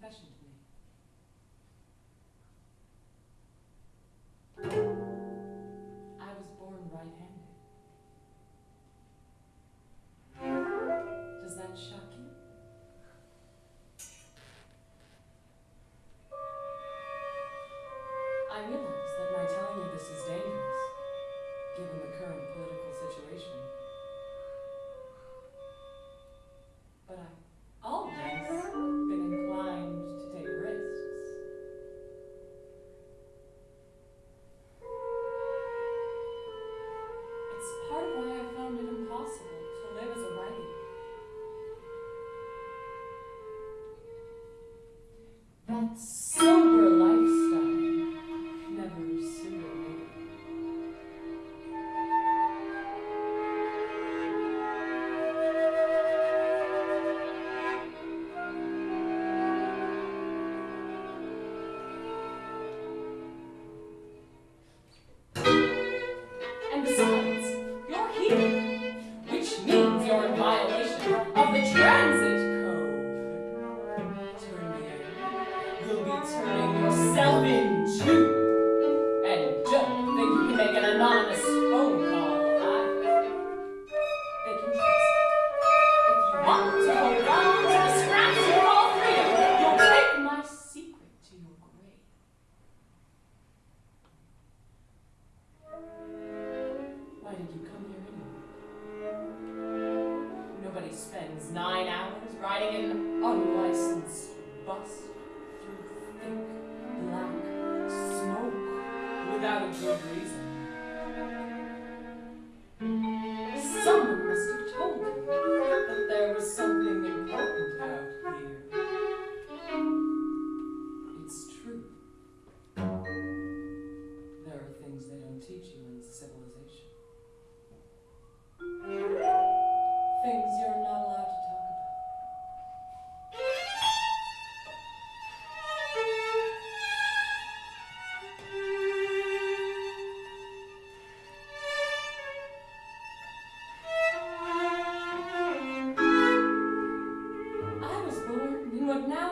confession to me. I was born right-handed. Does that shock you? I realize that my telling you this is dangerous. part why I found it impossible. reason. Someone must have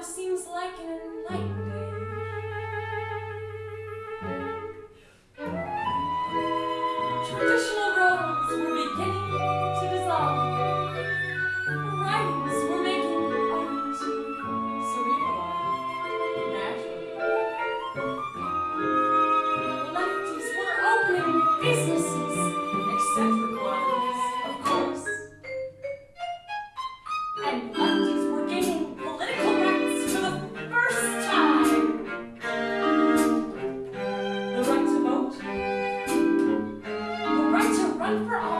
seems like an enlightenment. out. The right to run for office.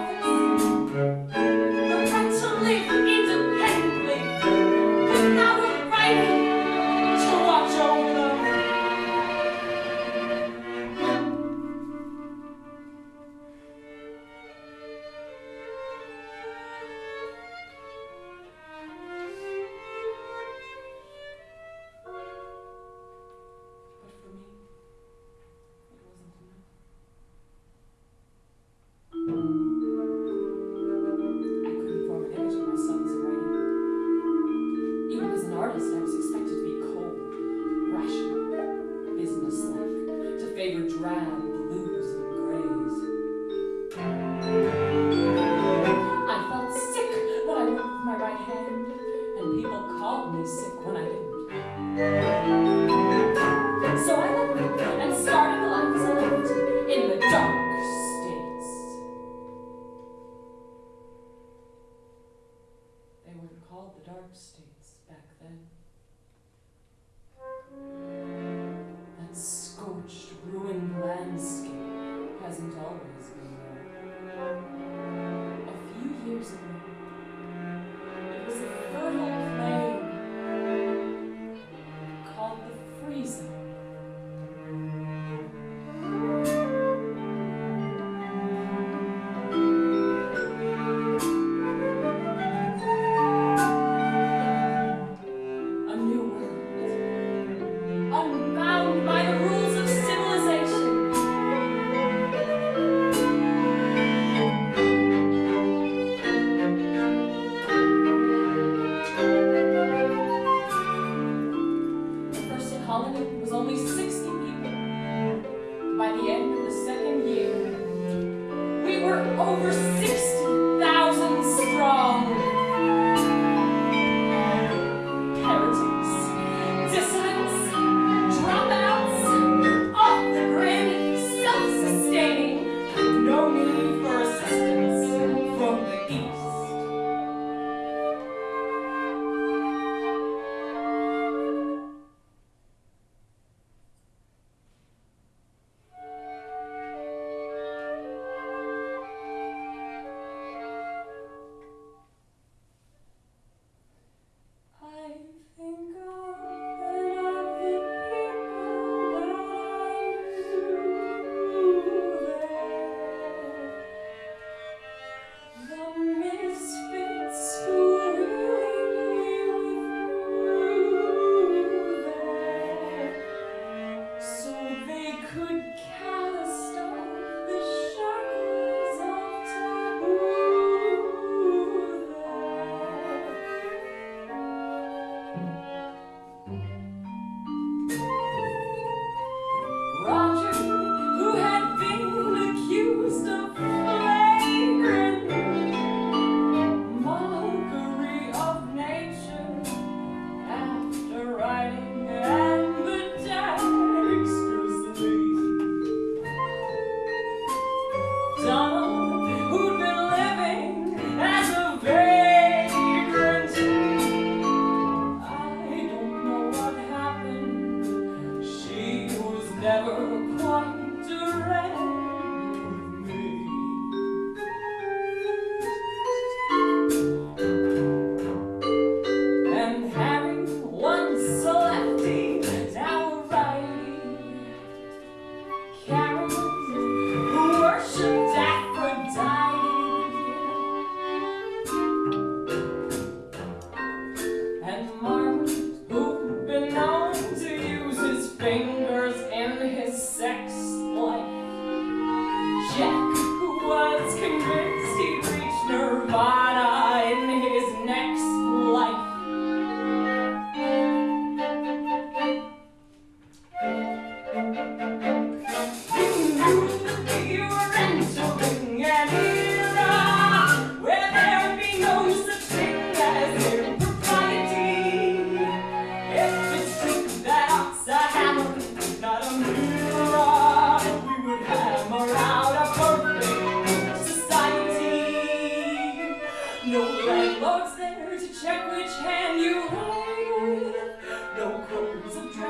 never quite direct.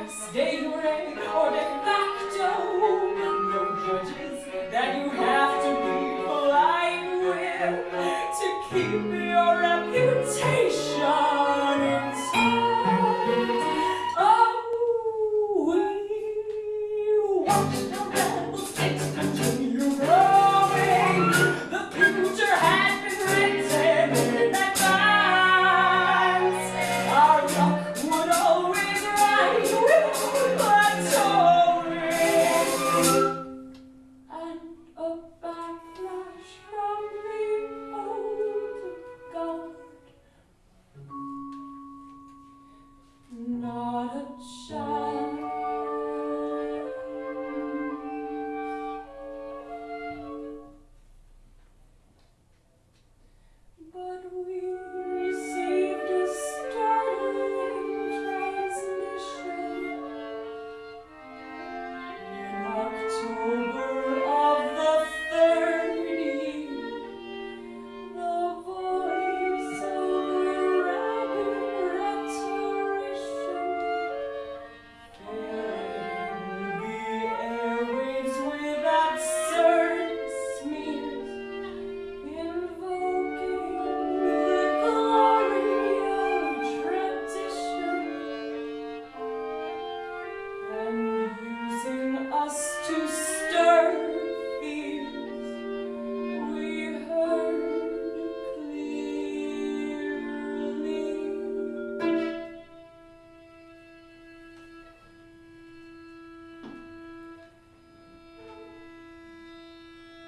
Stay away or de back to. No.